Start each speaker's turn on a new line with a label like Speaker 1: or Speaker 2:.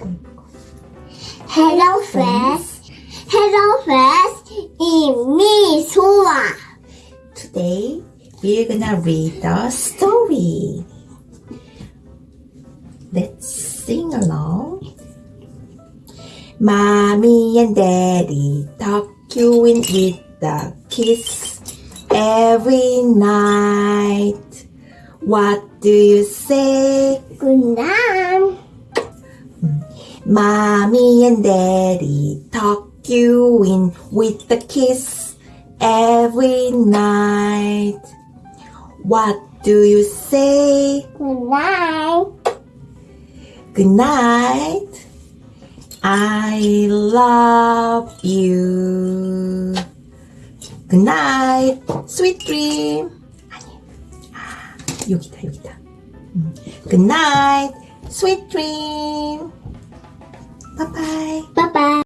Speaker 1: Hello friends, hello friends, it's me Sora.
Speaker 2: Today we're gonna read the story. Let's sing along. Mommy and Daddy talk you in with the kiss every night. What do you say?
Speaker 1: Good night.
Speaker 2: Mommy and Daddy talking with the kids every night. What do you say?
Speaker 1: Good night.
Speaker 2: Good night. I love you. Good night. Sweet dream. 아니. 아, 여기다, 여기다. 음. Good night. Sweet dream.